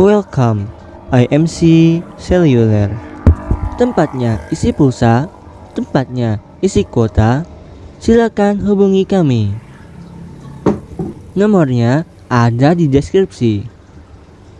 Welcome, IMC Cellular. Tempatnya isi pulsa, tempatnya isi kuota. Silakan hubungi kami. Nomornya ada di deskripsi.